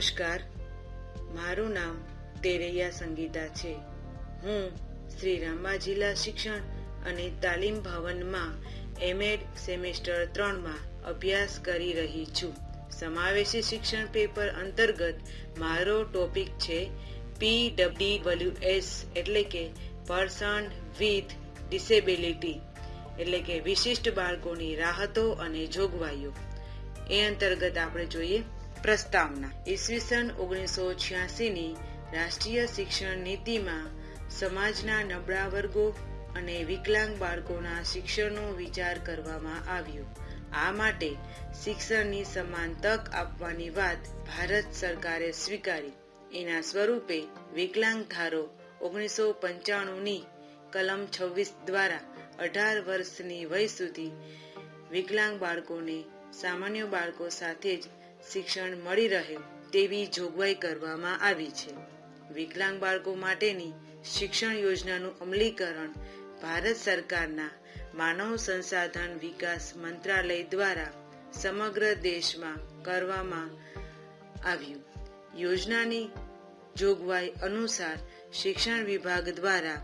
નમસ્કાર. મારું નામ તેરૈયા સંગીતા છે. હું શ્રી રામા જિલ્લા શિક્ષણ અને તાલીમ ભવનમાં એમએડ સેમેસ્ટર ત્રણમાં અભ્યાસ કરી રહી છું. સમાવેશી શિક્ષણ પેપર અંતર્ગત મારો ટોપિક છે પી ડબલ્યુ એસ એટલે કે પર્સન વિથ ડિસેબિલિટી, એટલે કે વિશિષ્ટ બાળકોની રાહતો અને જોગવાઈઓ. એ અંતર્ગત આપણે જોઈએ પ્રસ્તાવના ઈસવીસન ઓગણીસો છ્યાસીની રાષ્ટ્રીય શિક્ષણ નીતિમાં સમાજના નબળા વર્ગો અને વિકલાંગ બાળકોના શિક્ષણનો વિચાર કરવામાં આવ્યો. આ માટે શિક્ષણની સમાન તક આપવાની વાત ભારત સરકારે સ્વીકારી. એના સ્વરૂપે વિકલાંગ ધારો ઓગણીસો પંચાણુંની કલમ છવ્વીસ દ્વારા અઢાર વર્ષની વય સુધી વિકલાંગ બાળકોને સામાન્ય બાળકો સાથે જ શિક્ષણ મળી રહે તેવી જોગવાઈ કરવામાં આવી છે. વિકલાંગ બાળકો માટેની શિક્ષણ યોજનાનું અમલીકરણ ભારત સરકારના માનવ સંસાધન વિકાસ મંત્રાલય દ્વારા સમગ્ર દેશમાં કરવામાં આવ્યું. યોજનાની જોગવાઈ અનુસાર શિક્ષણ વિભાગ દ્વારા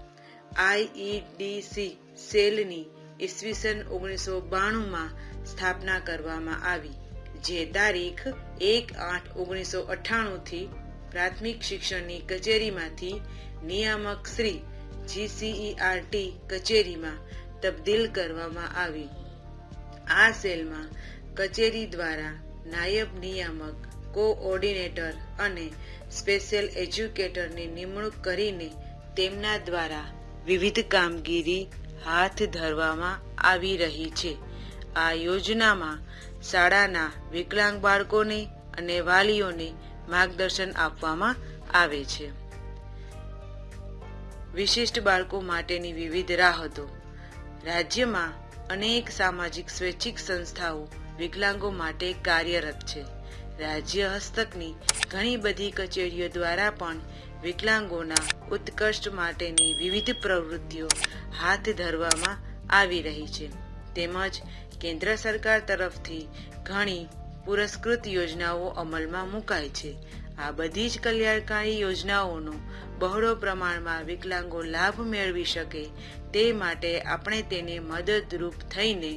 આઈઈડીસી સેલની ઈસવીસન ઓગણીસો બાણુંમાં સ્થાપના કરવામાં આવી. જે તારીખ એક આઠ ઓગણીસો અઠ્ઠાણુંથી પ્રાથમિક શિક્ષણની કચેરીમાંથી નિયામક શ્રી જીસીઈઆરટી કચેરીમાં તબદીલ કરવામાં આવી. આ સેલમાં કચેરી દ્વારા નાયબ નિયામક, કોઓર્ડિનેટર અને સ્પેશિયલ એજ્યુકેટરની નિમણૂક કરીને તેમના દ્વારા વિવિધ કામગીરી હાથ ધરવામાં આવી રહી છે. આ યોજનામાં શાળાના વિકલાંગ બાળકોને અને વાલીઓને માર્ગદર્શન આપવામાં આવે છે. વિશિષ્ટ બાળકો માટેની વિવિધ રાહતો. રાજ્યમાં અનેક સામાજિક સ્વૈચ્છિક સંસ્થાઓ વિકલાંગો માટે કાર્યરત છે. રાજ્ય હસ્તકની ઘણી બધી કચેરીઓ દ્વારા પણ વિકલાંગોના ઉત્કર્ષ માટેની વિવિધ પ્રવૃત્તિઓ હાથ ધરવામાં આવી રહી છે. તેમજ કેન્દ્ર સરકાર તરફથી ઘણી પુરસ્કૃત યોજનાઓ અમલમાં મુકાય છે. આ બધી જ કલ્યાણકારી યોજનાઓનો બહોળો પ્રમાણમાં વિકલાંગો લાભ મેળવી શકે તે માટે આપણે તેને મદદરૂપ થઈને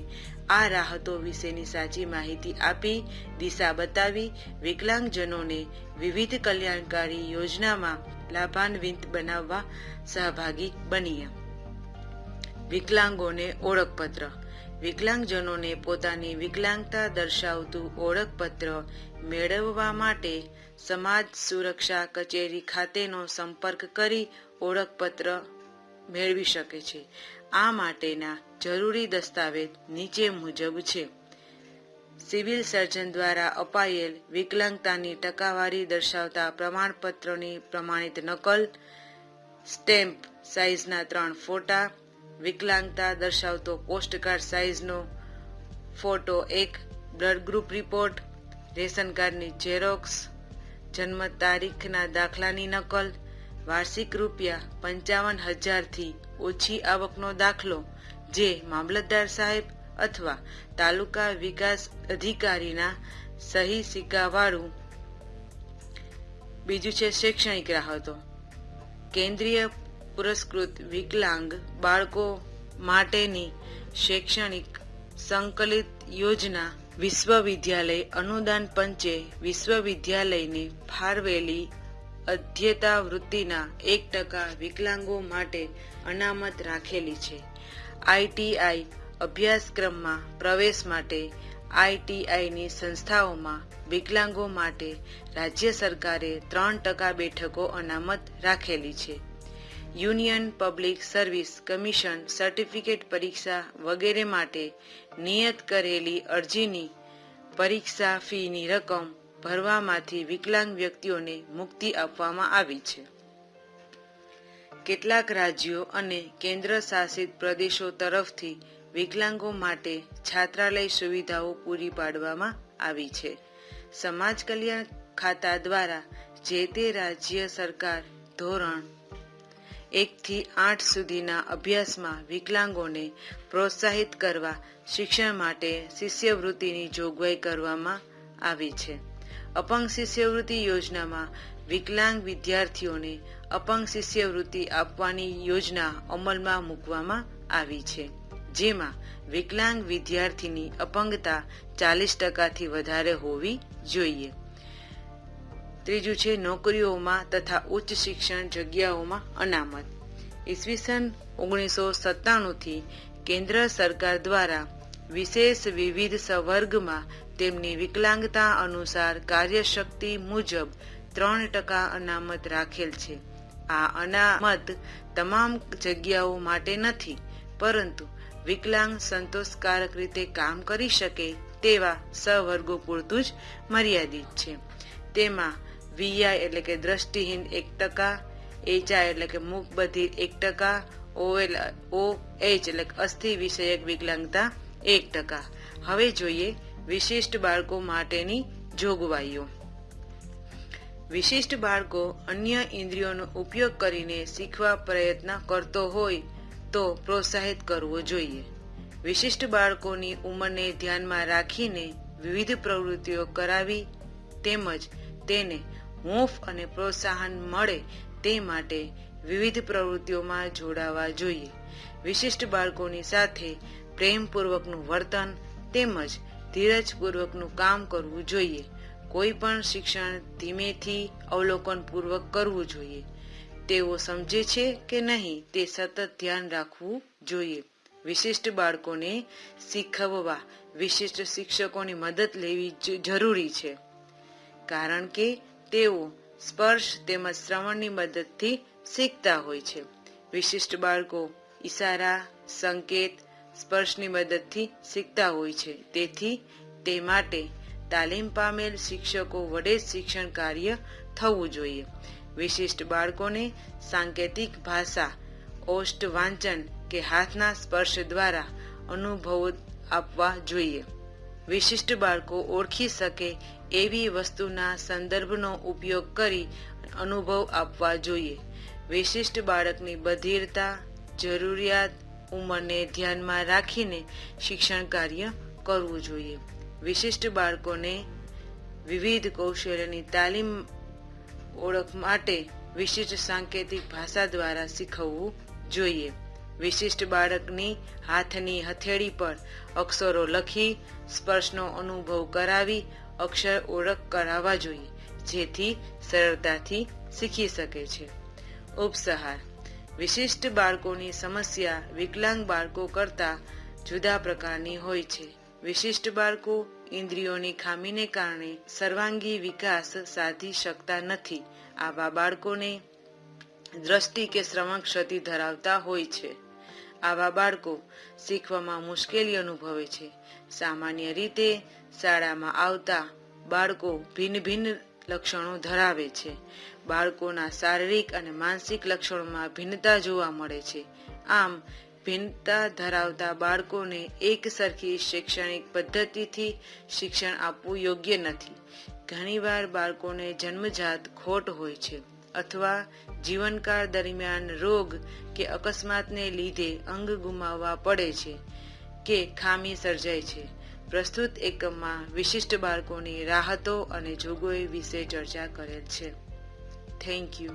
આ રાહતો વિશેની સાચી માહિતી આપી, દિશા બતાવી, વિકલાંગજનોને વિવિધ કલ્યાણકારી યોજનામાં લાભાન્વિત બનાવવા સહભાગી બનીએ વિકલાંગોને ઓળખપત્ર વિકલાંગજનોને પોતાની વિકલાંગતા દર્શાવતું ઓળખપત્ર મેળવવા માટે સમાજ સુરક્ષા કચેરી ખાતેનો સંપર્ક કરી ઓળખપત્ર મેળવી શકે છે. આ માટેના જરૂરી દસ્તાવેજ નીચે મુજબ છે. સિવિલ સર્જન દ્વારા અપાયેલ વિકલાંગતાની ટકાવારી દર્શાવતા પ્રમાણપત્રની પ્રમાણિત નકલ, સ્ટેમ્પ સાઇઝના ત્રણ ફોટા વિકલાંગતા દર્શાવતો પોસ્ટકાર્ડ સાઇઝનો ફોટો એક બ્લડ ગ્રુપ રિપોર્ટ રેશન કાર્ડની ઝેરોક્સ જન્મ તારીખના દાખલાની નકલ, વાર્ષિક રૂપિયા પંચાવન હજારથી ઓછી આવકનો દાખલો, જે મામલતદાર સાહેબ અથવા તાલુકા વિકાસ અધિકારીના સહી સિક્કાવાળું. બીજું છે શૈક્ષણિક રાહતો. કેન્દ્રીય પુરસ્કૃત વિકલાંગ બાળકો માટેની શૈક્ષણિક સંકલિત યોજના વિશ્વવિદ્યાલય અનુદાન પંચે વિશ્વવિદ્યાલયને ફાળવેલી અધ્યતા વૃત્તિના એક ટકા વિકલાંગો માટે અનામત રાખેલી છે. આઈટીઆઈ અભ્યાસક્રમમાં પ્રવેશ માટે આઈટીઆઈની સંસ્થાઓમાં વિકલાંગો માટે રાજ્ય સરકારે ત્રણ ટકા બેઠકો અનામત રાખેલી છે. Union public service commission certificate પરીક્ષા વગેરે માટે નિયત કરેલી અરજીની પરીક્ષા ફીની રકમ ભરવામાંથી વિકલાંગ વ્યક્તિઓને મુક્તિ આપવામાં આવી છે. કેટલાક રાજ્યો અને કેન્દ્ર શાસિત પ્રદેશો તરફથી વિકલાંગો માટે છાત્રાલય સુવિધાઓ પૂરી પાડવામાં આવી છે. સમાજ કલ્યાણ ખાતા દ્વારા જે તે રાજ્ય સરકાર ધોરણ એકથી આઠ સુધીના અભ્યાસમાં વિકલાંગોને પ્રોત્સાહિત કરવા શિક્ષણ માટે શિષ્યવૃત્તિની જોગવાઈ કરવામાં આવી છે. અપંગ શિષ્યવૃત્તિ યોજનામાં વિકલાંગ વિદ્યાર્થીઓને અપંગ શિષ્યવૃત્તિ આપવાની યોજના અમલમાં મૂકવામાં આવી છે. જેમાં વિકલાંગ વિદ્યાર્થીની અપંગતા ચાલીસ ટકાથી વધારે હોવી જોઈએ. ત્રીજું છે નોકરીઓમાં તથા ઉચ્ચ શિક્ષણ જગ્યાઓમાં અનામત. ઈસવીસન ઓગણીસો સત્તાણુંથી કેન્દ્ર સરકાર દ્વારા વિશેષ વિવિધ સવર્ગમાં તેમની વિકલાંગતા અનુસાર કાર્યશક્તિ મુજબ ત્રણ ટકા અનામત રાખેલ છે. આ અનામત તમામ જગ્યાઓ માટે નથી, પરંતુ વિકલાંગ સંતોષકારક રીતે કામ કરી શકે તેવા સવર્ગો પૂરતું જ મર્યાદિત છે. તેમાં વીઆઈ એટલે કે દ્રષ્ટિહીન એક ટકા, એચઆઈ એટલે કે મૂક બધિર એક ટકા, ઓએલ ઓ એચ એટલે કે અસ્થિ વિષયક વિકલાંગતા એક ટકા. હવે જોઈએ વિશિષ્ટ બાળકો માટેની જોગવાઈઓ. વિશિષ્ટ બાળકો અન્ય ઇન્દ્રિયોનો ઉપયોગ કરીને શીખવા પ્રયત્ન કરતો હોય તો પ્રોત્સાહિત કરવો જોઈએ. વિશિષ્ટ બાળકોની ઉંમરને ધ્યાનમાં રાખીને વિવિધ પ્રવૃત્તિઓ કરાવી તેમજ તેને હૂંફ અને પ્રોત્સાહન મળે તે માટે વિવિધ પ્રવૃત્તિઓમાં જોડાવા જોઈએ. વિશિષ્ટ બાળકોની સાથે પ્રેમપૂર્વકનું વર્તન તેમજ ધીરજપૂર્વકનું કામ કરવું જોઈએ. કોઈ પણ શિક્ષણ ધીમેથી અવલોકનપૂર્વક કરવું જોઈએ. તેઓ સમજે છે કે નહીં તે સતત ધ્યાન રાખવું જોઈએ. વિશિષ્ટ બાળકોને શીખવવા વિશિષ્ટ શિક્ષકોની મદદ લેવી જરૂરી છે. કારણ કે તેઓ સ્પર્શ તેમજ શ્રવણની મદદથી શીખતા હોય છે. વિશિષ્ટ બાળકો ઈશારા, સંકેત, સ્પર્શની મદદથી શીખતા હોય છે. તેથી તે માટે તાલીમ પામેલ શિક્ષકો વડે શિક્ષણ કાર્ય થવું જોઈએ. વિશિષ્ટ બાળકોને સાંકેતિક ભાષા ઓષ્ટ વાંચન કે હાથના સ્પર્શ દ્વારા અનુભવો આપવા જોઈએ. વિશિષ્ટ બાળકો ઓળખી શકે એવી વસ્તુના સંદર્ભનો ઉપયોગ કરી અનુભવ આપવા જોઈએ. વિશિષ્ટ બાળકની બધિરતા, જરૂરિયાત ઉંમરને ધ્યાનમાં રાખીને શિક્ષણ કાર્ય કરવું જોઈએ. વિશિષ્ટ બાળકોને વિવિધ કૌશલ્યની તાલીમ ઓળખ માટે વિશિષ્ટ સાંકેતિક ભાષા દ્વારા શીખવવું જોઈએ. વિશિષ્ટ બાળકની હાથની હથેળી પર અક્ષરો લખી સ્પર્શનો અનુભવ કરાવી અક્ષર ઓળખ કરાવવા જોઈએ, જેથી સરળતાથી શીખી શકે છે. ઉપસહાર. વિશિષ્ટ બાળકોની સમસ્યા વિકલાંગ બાળકો કરતા જુદા પ્રકારની હોય છે. વિશિષ્ટ બાળકો ઇન્દ્રિયોની ખામીને કારણે સર્વાંગી વિકાસ સાધી શકતા નથી. આવા બાળકોને દ્રષ્ટિ કે શ્રવણ ક્ષતિ ધરાવતા હોય છે. આવા બાળકો શીખવામાં મુશ્કેલી અનુભવે છે. સામાન્ય રીતે શાળામાં આવતા બાળકો ભિન્ન ભિન્ન લક્ષણો ધરાવે છે. બાળકોના શારીરિક અને માનસિક લક્ષણોમાં ભિન્નતા જોવા મળે છે. આમ, ભિન્નતા ધરાવતા બાળકોને એક સરખી શૈક્ષણિક પદ્ધતિથી શિક્ષણ આપવું યોગ્ય નથી. ઘણીવાર બાળકોને જન્મજાત ખોટ હોય છે અથવા જીવનકાળ દરમિયાન રોગ કે અકસ્માતને લીધે અંગ ગુમાવવા પડે છે કે ખામી સર્જાય છે. પ્રસ્તુત એકમમાં વિશિષ્ટ બાળકોની રાહતો અને જોગવાઈ વિશે ચર્ચા કરેલ છે. Thank you